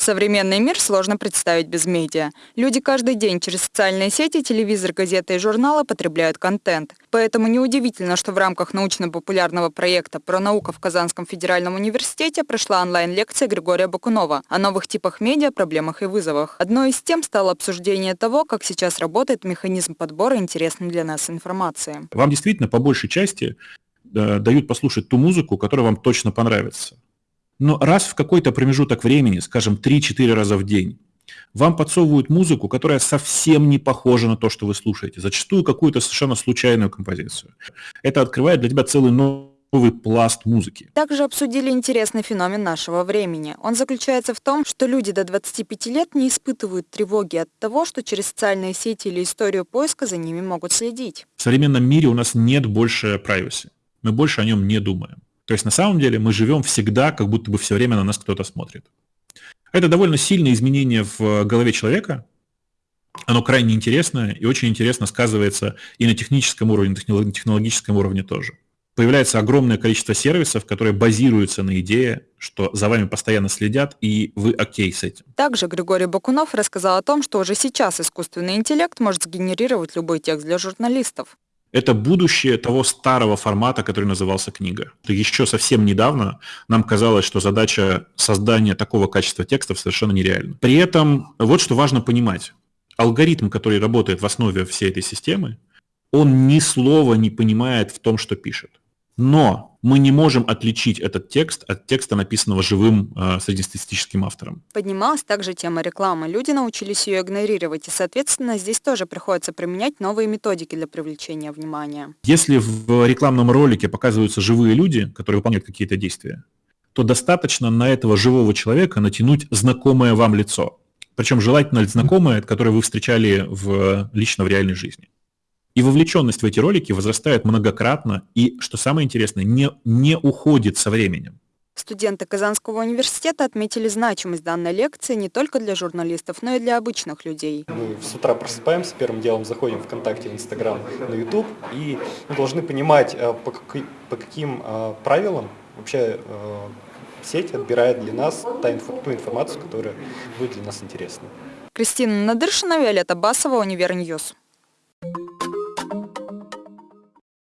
Современный мир сложно представить без медиа. Люди каждый день через социальные сети, телевизор, газеты и журналы потребляют контент. Поэтому неудивительно, что в рамках научно-популярного проекта «Про наука» в Казанском федеральном университете прошла онлайн-лекция Григория Бакунова о новых типах медиа, проблемах и вызовах. Одной из тем стало обсуждение того, как сейчас работает механизм подбора интересной для нас информации. Вам действительно по большей части э, дают послушать ту музыку, которая вам точно понравится но раз в какой-то промежуток времени, скажем, 3-4 раза в день, вам подсовывают музыку, которая совсем не похожа на то, что вы слушаете, зачастую какую-то совершенно случайную композицию. Это открывает для тебя целый новый пласт музыки. Также обсудили интересный феномен нашего времени. Он заключается в том, что люди до 25 лет не испытывают тревоги от того, что через социальные сети или историю поиска за ними могут следить. В современном мире у нас нет больше privacy. Мы больше о нем не думаем. То есть на самом деле мы живем всегда, как будто бы все время на нас кто-то смотрит. Это довольно сильное изменение в голове человека. Оно крайне интересное и очень интересно сказывается и на техническом уровне, и на технологическом уровне тоже. Появляется огромное количество сервисов, которые базируются на идее, что за вами постоянно следят, и вы окей с этим. Также Григорий Бакунов рассказал о том, что уже сейчас искусственный интеллект может сгенерировать любой текст для журналистов. Это будущее того старого формата, который назывался книга. Еще совсем недавно нам казалось, что задача создания такого качества текстов совершенно нереальна. При этом вот что важно понимать. Алгоритм, который работает в основе всей этой системы, он ни слова не понимает в том, что пишет. Но мы не можем отличить этот текст от текста, написанного живым э, среднестатистическим автором. Поднималась также тема рекламы. Люди научились ее игнорировать, и, соответственно, здесь тоже приходится применять новые методики для привлечения внимания. Если в рекламном ролике показываются живые люди, которые выполняют какие-то действия, то достаточно на этого живого человека натянуть знакомое вам лицо. Причем желательно знакомое, которое вы встречали в, лично в реальной жизни. И вовлеченность в эти ролики возрастает многократно и, что самое интересное, не, не уходит со временем. Студенты Казанского университета отметили значимость данной лекции не только для журналистов, но и для обычных людей. Мы с утра просыпаемся, первым делом заходим в ВКонтакте, в Инстаграм, на Ютуб, и мы должны понимать, э, по, какой, по каким э, правилам вообще э, сеть отбирает для нас ту информацию, которая будет для нас интересна. Кристина Надыршина, Виолетта Басова, UniverNews.